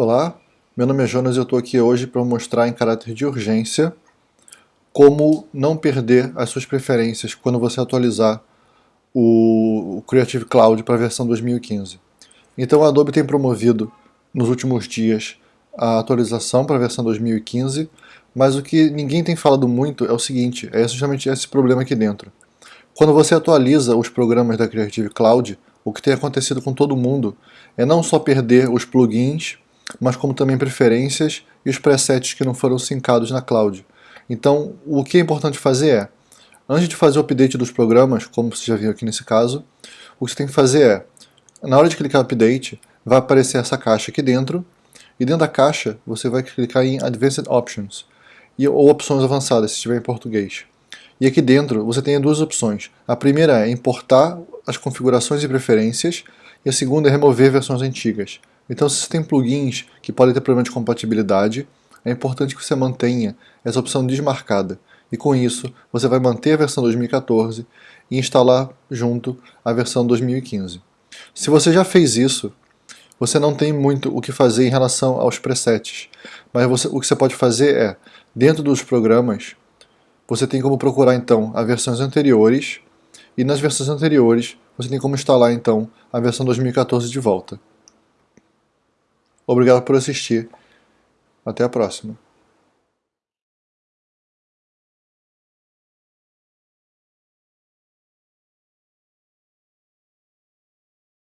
Olá, meu nome é Jonas e eu estou aqui hoje para mostrar em caráter de urgência como não perder as suas preferências quando você atualizar o Creative Cloud para a versão 2015. Então a Adobe tem promovido nos últimos dias a atualização para a versão 2015, mas o que ninguém tem falado muito é o seguinte, é justamente esse problema aqui dentro. Quando você atualiza os programas da Creative Cloud, o que tem acontecido com todo mundo é não só perder os plugins mas como também preferências e os presets que não foram sincados na cloud. Então, o que é importante fazer é, antes de fazer o update dos programas, como você já viu aqui nesse caso, o que você tem que fazer é, na hora de clicar Update, vai aparecer essa caixa aqui dentro, e dentro da caixa você vai clicar em Advanced Options, e, ou opções avançadas, se estiver em português. E aqui dentro você tem duas opções. A primeira é importar as configurações e preferências, e a segunda é remover versões antigas. Então se você tem plugins que podem ter problema de compatibilidade, é importante que você mantenha essa opção desmarcada. E com isso, você vai manter a versão 2014 e instalar junto a versão 2015. Se você já fez isso, você não tem muito o que fazer em relação aos presets. Mas você, o que você pode fazer é, dentro dos programas, você tem como procurar então as versões anteriores, e nas versões anteriores você tem como instalar então a versão 2014 de volta. Obrigado por assistir. Até a próxima.